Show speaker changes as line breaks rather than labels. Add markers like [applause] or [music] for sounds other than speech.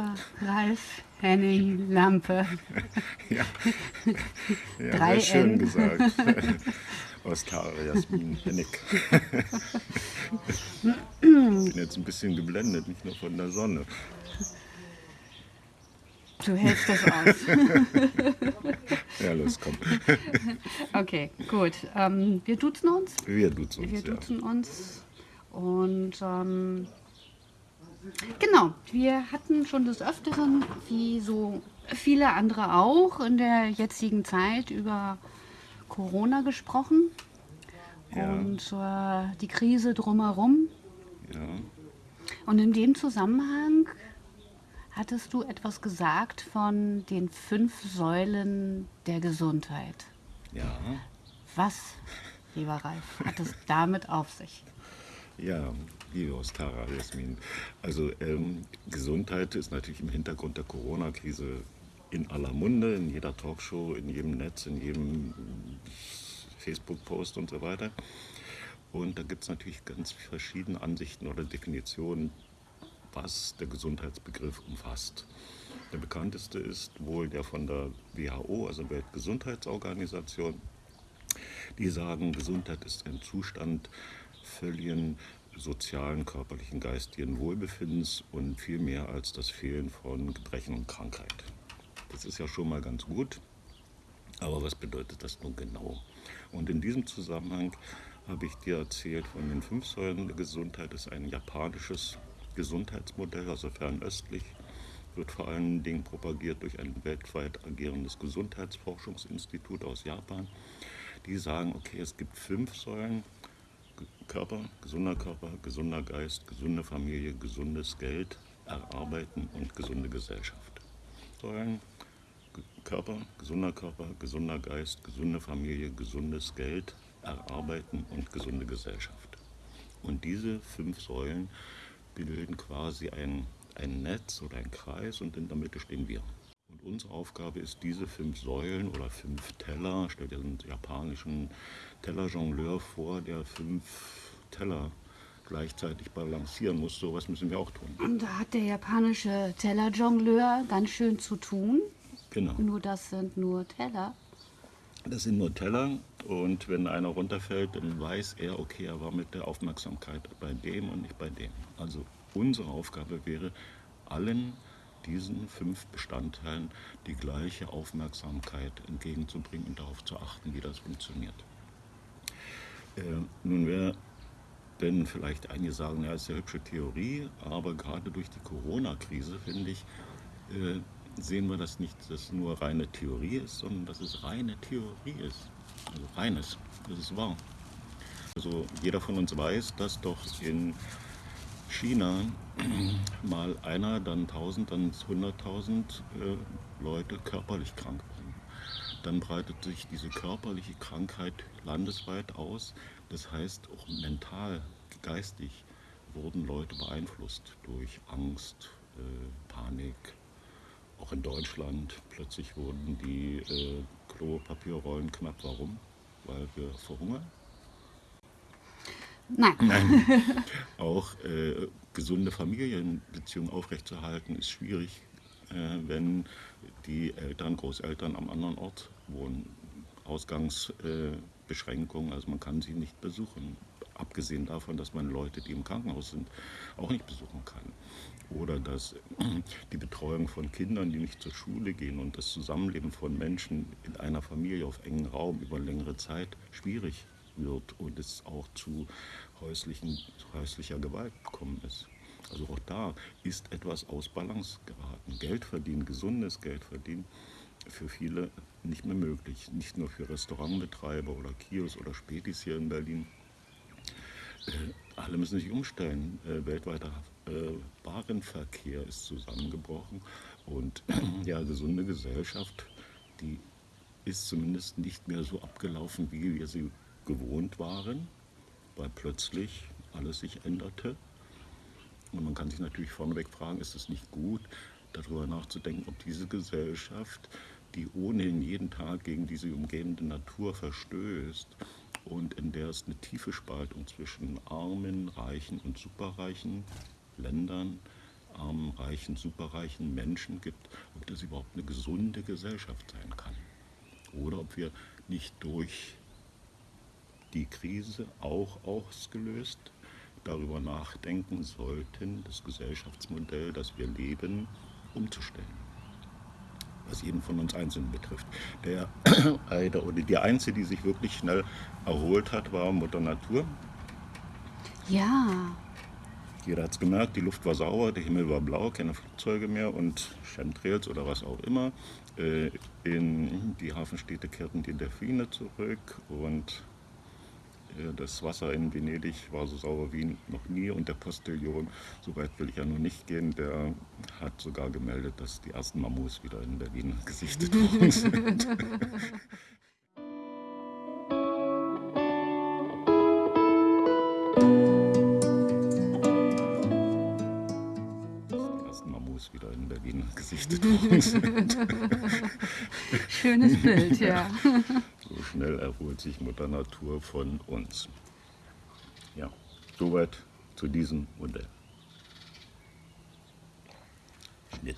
Dr. Ralf Henning Lampe. [laughs]
Ja, ja
Drei
schön
N.
gesagt. [laughs] Ostara Jasmin Hennig. Ich bin jetzt ein bisschen geblendet, nicht nur von der Sonne.
Du hältst das aus. [laughs]
Ja, los, komm.
Okay, gut. Ähm, wir duzen uns.
Wir duzen
Wir
uns, ja.
duzen uns. Und ähm, genau, wir hatten schon des Öfteren, wie so viele andere auch, in der jetzigen Zeit über Corona gesprochen.
Ja.
Und äh, die Krise drumherum.
Ja,
Und in dem Zusammenhang hattest du etwas gesagt von den fünf Säulen der Gesundheit.
ja,
Was, lieber Ralf, hat es damit auf sich?
ja, liebe Ostara Jasmin. Also ähm, Gesundheit ist natürlich im Hintergrund der Corona-Krise in aller Munde, in jeder Talkshow, in jedem Netz, in jedem Facebook-Post und so weiter. Und da gibt es natürlich ganz verschiedene Ansichten oder Definitionen, was der Gesundheitsbegriff umfasst. Der bekannteste ist wohl der von der WHO, also Weltgesundheitsorganisation. Die sagen, Gesundheit ist ein Zustand völligen sozialen, körperlichen, geistigen Wohlbefindens und viel mehr als das Fehlen von Gebrechen und Krankheit. Das ist ja schon mal ganz gut, aber was bedeutet das nun genau? Und in diesem Zusammenhang habe ich dir erzählt von den fünf Säulen der Gesundheit. Das ist ein japanisches Gesundheitsmodell, also fernöstlich, wird vor allen Dingen propagiert durch ein weltweit agierendes Gesundheitsforschungsinstitut aus Japan. Die sagen, okay, es gibt fünf Säulen. Körper, gesunder Körper, gesunder Geist, gesunde Familie, gesundes Geld, Erarbeiten und gesunde Gesellschaft. Säulen, Ge- Körper, gesunder Körper, gesunder Geist, gesunde Familie, gesundes Geld, Erarbeiten und gesunde Gesellschaft. Und diese fünf Säulen bilden quasi ein, ein Netz oder ein Kreis und in der Mitte stehen wir. Und unsere Aufgabe ist, diese fünf Säulen oder fünf Teller, stell dir einen japanischen Tellerjongleur vor, der fünf Teller gleichzeitig balancieren muss. So was müssen wir auch tun.
Und da hat der japanische Tellerjongleur ganz schön zu tun.
Genau.
Nur das sind nur Teller.
Das sind nur Teller und wenn einer runterfällt, dann weiß er, okay, er war mit der Aufmerksamkeit bei dem und nicht bei dem. Also unsere Aufgabe wäre, allen diesen fünf Bestandteilen die gleiche Aufmerksamkeit entgegenzubringen und darauf zu achten, wie das funktioniert. Äh, nun wäre denn vielleicht einige sagen, ja, ist eine hübsche Theorie, aber gerade durch die Corona-Krise, finde ich, äh, sehen wir das nicht, dass es nur reine Theorie ist, sondern dass es reine Theorie ist. Also reines, das ist wahr. Also jeder von uns weiß, dass doch in China mal einer, dann 1000, dann 100.000 äh, Leute körperlich krank waren. Dann breitet sich diese körperliche Krankheit landesweit aus. Das heißt, auch mental, geistig wurden Leute beeinflusst durch Angst, äh, Panik. Auch in Deutschland plötzlich wurden die äh, Klopapierrollen knapp. Warum? Weil wir verhungern.
Nein. [laughs]
Auch äh, gesunde Familienbeziehungen aufrechtzuerhalten ist schwierig, äh, wenn die Eltern, Großeltern am anderen Ort wohnen. Ausgangsbeschränkungen, also man kann sie nicht besuchen. Abgesehen davon, dass man Leute, die im Krankenhaus sind, auch nicht besuchen kann. Oder dass die Betreuung von Kindern, die nicht zur Schule gehen und das Zusammenleben von Menschen in einer Familie auf engen Raum über längere Zeit schwierig wird und es auch zu häuslichen, häuslicher Gewalt gekommen ist. Also auch da ist etwas aus Balance geraten. Geld verdienen, gesundes Geld verdienen, für viele nicht mehr möglich. Nicht nur für Restaurantbetreiber oder Kios oder Spätis hier in Berlin. Äh, alle müssen sich umstellen. Äh, weltweiter äh, Warenverkehr ist zusammengebrochen und [clears throat] ja, gesunde Gesellschaft, die ist zumindest nicht mehr so abgelaufen, wie wir sie gewohnt waren, weil plötzlich alles sich änderte. Und man kann sich natürlich vorneweg fragen, ist es nicht gut, darüber nachzudenken, ob diese Gesellschaft, die ohnehin jeden Tag gegen diese umgebende Natur verstößt und in der es eine tiefe Spaltung zwischen armen, reichen und superreichen Ländern, armen, reichen, superreichen Menschen gibt, ob das überhaupt eine gesunde Gesellschaft sein kann. Oder ob wir nicht durch die Krise auch ausgelöst darüber nachdenken sollten, das Gesellschaftsmodell, das wir leben, umzustellen. Was jeden von uns Einzelnen betrifft. Der, [coughs] oder die Einzige, die sich wirklich schnell erholt hat, war Mutter Natur.
Ja.
Jeder hat es gemerkt, die Luft war sauer, der Himmel war blau, keine Flugzeuge mehr und Chemtrails oder was auch immer. Äh, in die Hafenstädte kehrten die Delfine zurück und das Wasser in Venedig war so sauber wie noch nie und der Postillon, so weit will ich ja noch nicht gehen, der hat sogar gemeldet, dass die ersten Mammus [laughs] wieder in Berlin gesichtet worden sind. Wieder in Berlin gesichtet worden sind.
Schönes Bild, ja. [laughs]
Schnell erholt sich Mutter Natur von uns. Ja, soweit zu diesem Modell. Schnitt.